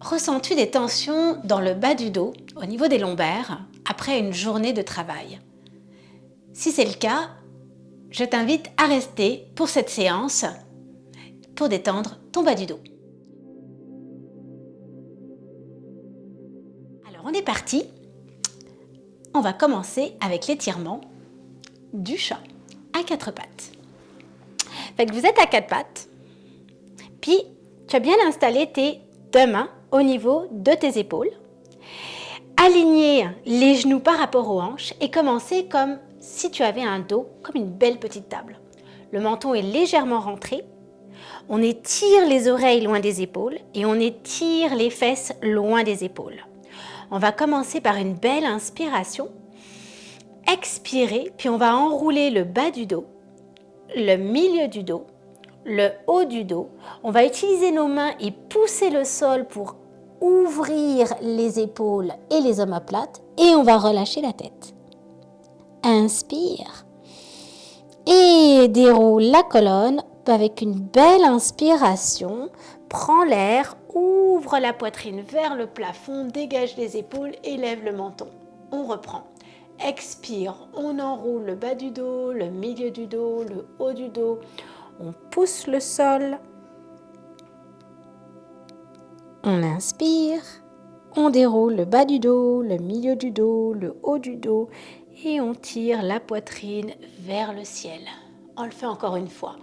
Ressens-tu des tensions dans le bas du dos, au niveau des lombaires, après une journée de travail? Si c'est le cas, je t'invite à rester pour cette séance pour détendre ton bas du dos. Alors on est parti. On va commencer avec l'étirement du chat à quatre pattes. Fait que vous êtes à quatre pattes, puis tu as bien installé tes deux mains au niveau de tes épaules. Aligner les genoux par rapport aux hanches et commencer comme si tu avais un dos, comme une belle petite table. Le menton est légèrement rentré. On étire les oreilles loin des épaules et on étire les fesses loin des épaules. On va commencer par une belle inspiration. Expirer, puis on va enrouler le bas du dos, le milieu du dos, le haut du dos. On va utiliser nos mains et pousser le sol pour ouvrir les épaules et les omoplates et on va relâcher la tête. Inspire et déroule la colonne avec une belle inspiration. Prends l'air, ouvre la poitrine vers le plafond, dégage les épaules, élève le menton. On reprend. Expire, on enroule le bas du dos, le milieu du dos, le haut du dos. On pousse le sol, on inspire, on déroule le bas du dos, le milieu du dos, le haut du dos et on tire la poitrine vers le ciel. On le fait encore une fois.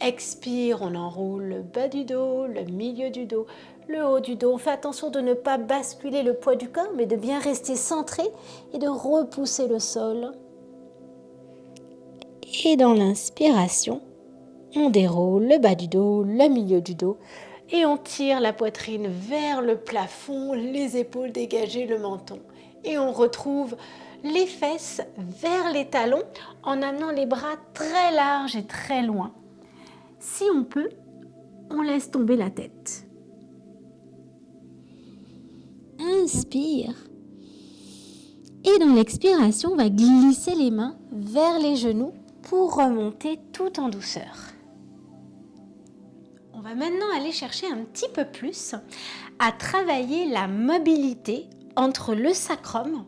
Expire, on enroule le bas du dos, le milieu du dos, le haut du dos. On fait attention de ne pas basculer le poids du corps, mais de bien rester centré et de repousser le sol. Et dans l'inspiration, on déroule le bas du dos, le milieu du dos, et on tire la poitrine vers le plafond, les épaules dégagées, le menton. Et on retrouve les fesses vers les talons en amenant les bras très larges et très loin. Si on peut, on laisse tomber la tête. Inspire. Et dans l'expiration, on va glisser les mains vers les genoux pour remonter tout en douceur. On va maintenant aller chercher un petit peu plus à travailler la mobilité entre le sacrum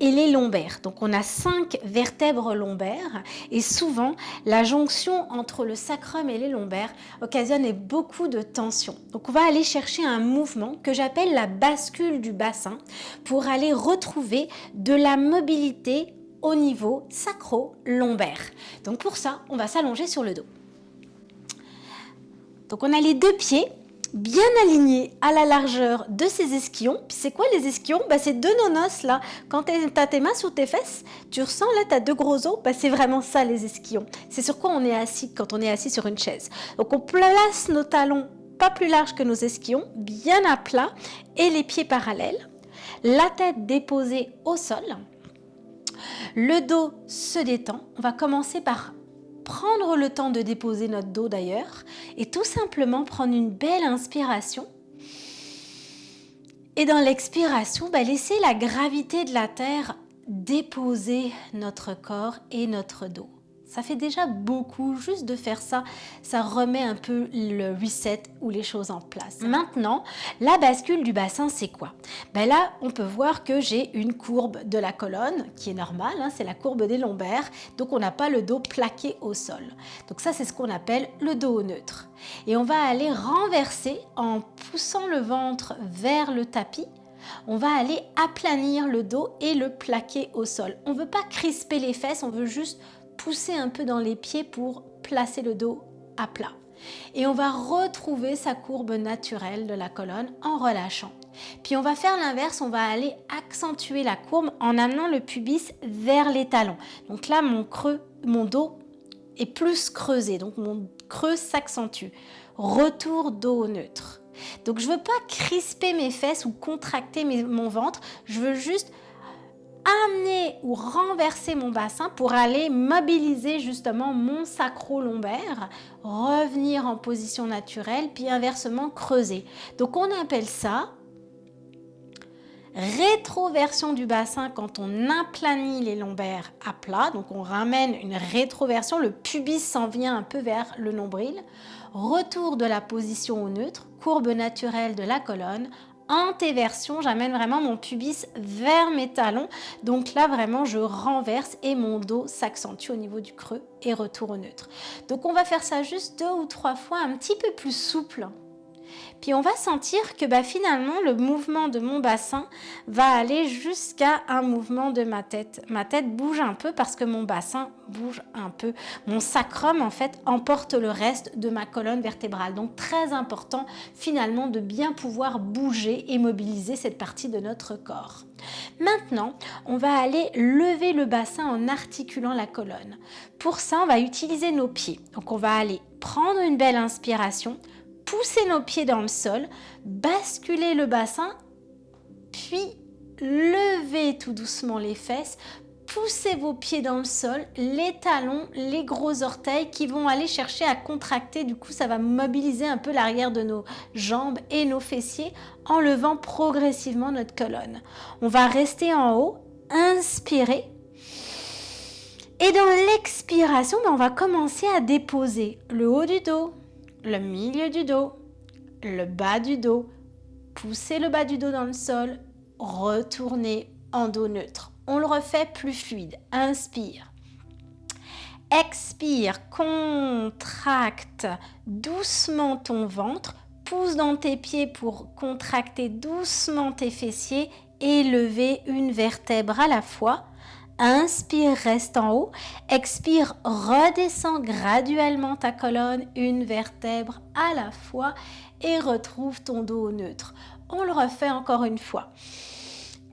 et les lombaires. Donc on a cinq vertèbres lombaires et souvent la jonction entre le sacrum et les lombaires occasionne beaucoup de tension. Donc on va aller chercher un mouvement que j'appelle la bascule du bassin pour aller retrouver de la mobilité au niveau sacro-lombaire. Donc pour ça, on va s'allonger sur le dos. Donc on a les deux pieds bien alignés à la largeur de ces ischions. c'est quoi les ischions bah, C'est deux nonos là. Quand tu as tes mains sur tes fesses, tu ressens là, tu as deux gros os. Bah, c'est vraiment ça les ischions. C'est sur quoi on est assis quand on est assis sur une chaise. Donc on place nos talons pas plus larges que nos ischions, bien à plat et les pieds parallèles. La tête déposée au sol. Le dos se détend. On va commencer par prendre le temps de déposer notre dos d'ailleurs et tout simplement prendre une belle inspiration. Et dans l'expiration, bah, laisser la gravité de la terre déposer notre corps et notre dos. Ça fait déjà beaucoup, juste de faire ça, ça remet un peu le reset ou les choses en place. Maintenant, la bascule du bassin, c'est quoi? Ben Là, on peut voir que j'ai une courbe de la colonne qui est normale, hein, c'est la courbe des lombaires, donc on n'a pas le dos plaqué au sol. Donc ça, c'est ce qu'on appelle le dos neutre. Et on va aller renverser en poussant le ventre vers le tapis on va aller aplanir le dos et le plaquer au sol. On ne veut pas crisper les fesses, on veut juste pousser un peu dans les pieds pour placer le dos à plat. Et on va retrouver sa courbe naturelle de la colonne en relâchant. Puis on va faire l'inverse, on va aller accentuer la courbe en amenant le pubis vers les talons. Donc là, mon creux, mon dos est plus creusé, donc mon creux s'accentue. Retour dos neutre. Donc je ne veux pas crisper mes fesses ou contracter mon ventre, je veux juste amener ou renverser mon bassin pour aller mobiliser justement mon sacro-lombaire, revenir en position naturelle, puis inversement creuser. Donc on appelle ça rétroversion du bassin quand on aplanit les lombaires à plat, donc on ramène une rétroversion, le pubis s'en vient un peu vers le nombril, retour de la position au neutre, courbe naturelle de la colonne, antéversion, j'amène vraiment mon pubis vers mes talons. Donc là, vraiment, je renverse et mon dos s'accentue au niveau du creux et retour au neutre. Donc on va faire ça juste deux ou trois fois, un petit peu plus souple. Puis on va sentir que bah, finalement le mouvement de mon bassin va aller jusqu'à un mouvement de ma tête. Ma tête bouge un peu parce que mon bassin bouge un peu. Mon sacrum en fait emporte le reste de ma colonne vertébrale. Donc très important finalement de bien pouvoir bouger et mobiliser cette partie de notre corps. Maintenant, on va aller lever le bassin en articulant la colonne. Pour ça, on va utiliser nos pieds. Donc on va aller prendre une belle inspiration, pousser nos pieds dans le sol, basculer le bassin, puis lever tout doucement les fesses, poussez vos pieds dans le sol, les talons, les gros orteils qui vont aller chercher à contracter. Du coup, ça va mobiliser un peu l'arrière de nos jambes et nos fessiers en levant progressivement notre colonne. On va rester en haut, inspirer. Et dans l'expiration, ben, on va commencer à déposer le haut du dos, le milieu du dos, le bas du dos, poussez le bas du dos dans le sol, retournez en dos neutre. On le refait plus fluide. Inspire. Expire, contracte doucement ton ventre, pousse dans tes pieds pour contracter doucement tes fessiers et une vertèbre à la fois. Inspire, reste en haut. Expire, redescends graduellement ta colonne, une vertèbre à la fois et retrouve ton dos neutre. On le refait encore une fois.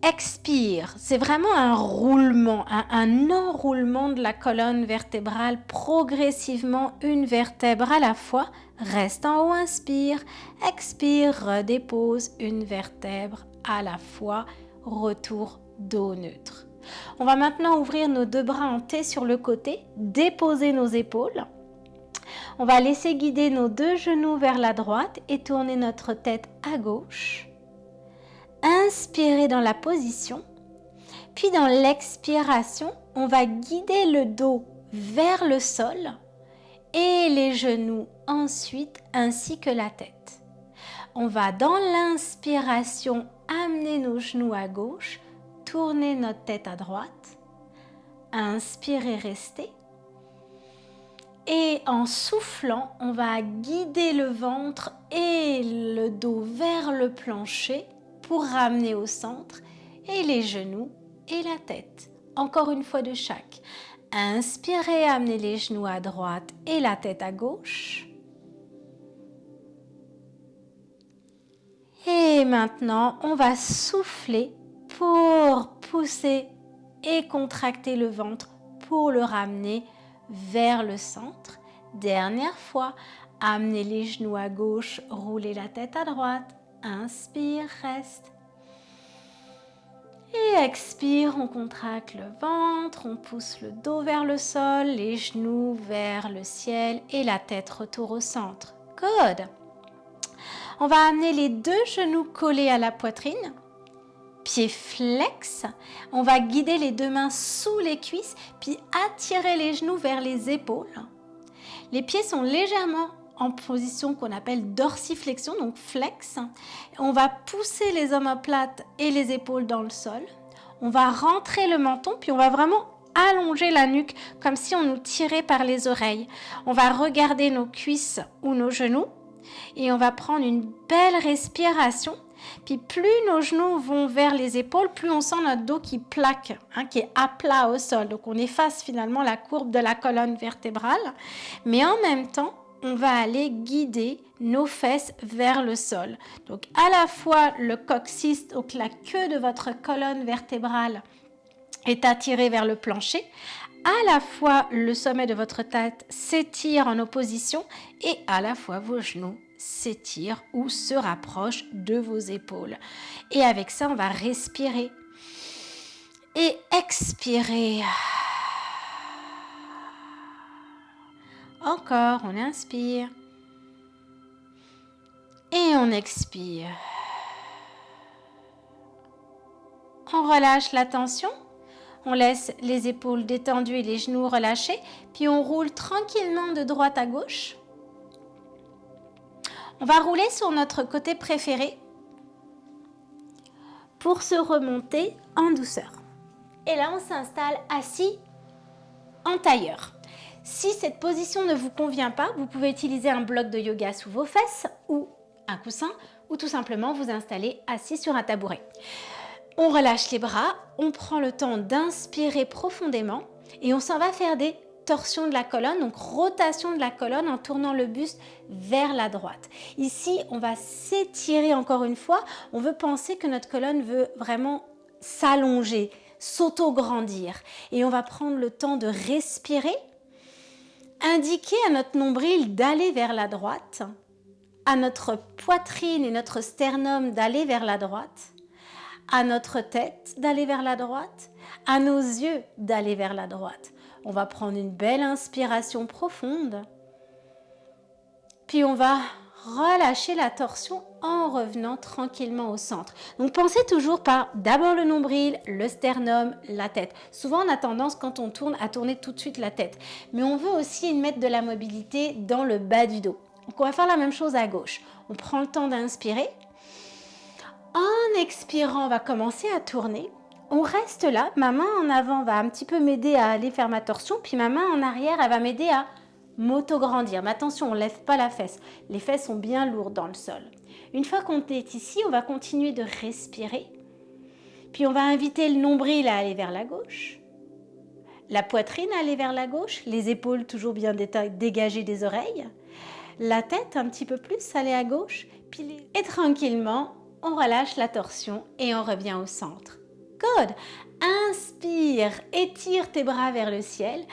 Expire, c'est vraiment un roulement, un, un, enroulement de la colonne vertébrale progressivement, une vertèbre à la fois. Reste en haut, inspire. Expire, redépose une vertèbre à la fois. Retour dos neutre. On va maintenant ouvrir nos deux bras en T sur le côté, déposer nos épaules. On va laisser guider nos deux genoux vers la droite et tourner notre tête à gauche. Inspirez dans la position. Puis dans l'expiration, on va guider le dos vers le sol et les genoux ensuite ainsi que la tête. On va dans l'inspiration amener nos genoux à gauche tourner notre tête à droite. Inspirez, restez. Et en soufflant, on va guider le ventre et le dos vers le plancher pour ramener au centre et les genoux et la tête. Encore une fois de chaque. Inspirez, amenez les genoux à droite et la tête à gauche. Et maintenant, on va souffler pour pousser et contracter le ventre pour le ramener vers le centre. Dernière fois, amenez les genoux à gauche, roulez la tête à droite. Inspire, reste. Et expire, on contracte le ventre, on pousse le dos vers le sol, les genoux vers le ciel et la tête retour au centre. Good. On va amener les deux genoux collés à la poitrine pied flex. On va guider les deux mains sous les cuisses, puis attirer les genoux vers les épaules. Les pieds sont légèrement en position qu'on appelle dorsiflexion, donc flex. On va pousser les omoplates et les épaules dans le sol. On va rentrer le menton, puis on va vraiment allonger la nuque comme si on nous tirait par les oreilles. On va regarder nos cuisses ou nos genoux et on va prendre une belle respiration puis plus nos genoux vont vers les épaules, plus on sent notre dos qui plaque, hein, qui est à plat au sol. Donc on efface finalement la courbe de la colonne vertébrale. Mais en même temps, on va aller guider nos fesses vers le sol. Donc à la fois le coccyx, donc la queue de votre colonne vertébrale est attirée vers le plancher. À la fois le sommet de votre tête s'étire en opposition et à la fois vos genoux s'étire ou se rapproche de vos épaules. Et avec ça, on va respirer et expirer. Encore, on inspire et on expire. On relâche la tension. On laisse les épaules détendues et les genoux relâchés. Puis on roule tranquillement de droite à gauche. On va rouler sur notre côté préféré. pour se remonter en douceur. Et là, on s'installe assis en tailleur. Si cette position ne vous convient pas, vous pouvez utiliser un bloc de yoga sous vos fesses ou un coussin ou tout simplement vous installer assis sur un tabouret. On relâche les bras, on prend le temps d'inspirer profondément et on s'en va faire des torsions de la colonne, donc rotation de la colonne en tournant le buste vers la droite. Ici, on va s'étirer encore une fois. On veut penser que notre colonne veut vraiment s'allonger, s'auto-grandir. Et on va prendre le temps de respirer indiquer à notre nombril d'aller vers la droite, à notre poitrine et notre sternum d'aller vers la droite, à notre tête d'aller vers la droite, à nos yeux d'aller vers la droite. On va prendre une belle inspiration profonde, puis on va relâcher la torsion en revenant tranquillement au centre. Donc pensez toujours par d'abord le nombril, le sternum, la tête. Souvent on a tendance quand on tourne à tourner tout de suite la tête. Mais on veut aussi mettre de la mobilité dans le bas du dos. Donc on va faire la même chose à gauche. On prend le temps d'inspirer. En expirant, on va commencer à tourner. On reste là, ma main en avant va un petit peu m'aider à aller faire ma torsion, puis ma main en arrière, elle va m'aider à m'auto-grandir. Mais attention, on ne lève pas la fesse. Les fesses sont bien lourdes dans le sol. Une fois qu'on est ici, on va continuer de respirer. Puis on va inviter le nombril à aller vers la gauche. La poitrine à aller vers la gauche. Les épaules toujours bien dégagées des oreilles. La tête un petit peu plus aller à gauche. Et tranquillement, on relâche la torsion et on revient au centre. Good. Inspire, étire tes bras vers le ciel.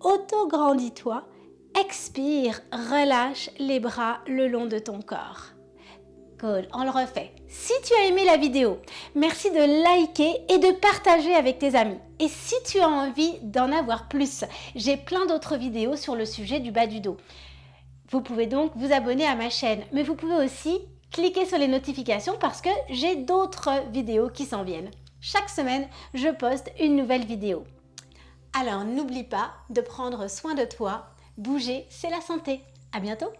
Auto-grandis-toi Expire, relâche les bras le long de ton corps. Cool, on le refait. Si tu as aimé la vidéo, merci de liker et de partager avec tes amis. Et si tu as envie d'en avoir plus, j'ai plein d'autres vidéos sur le sujet du bas du dos. Vous pouvez donc vous abonner à ma chaîne, mais vous pouvez aussi cliquer sur les notifications parce que j'ai d'autres vidéos qui s'en viennent. Chaque semaine, je poste une nouvelle vidéo. Alors n'oublie pas de prendre soin de toi Bouger, c'est la santé. À bientôt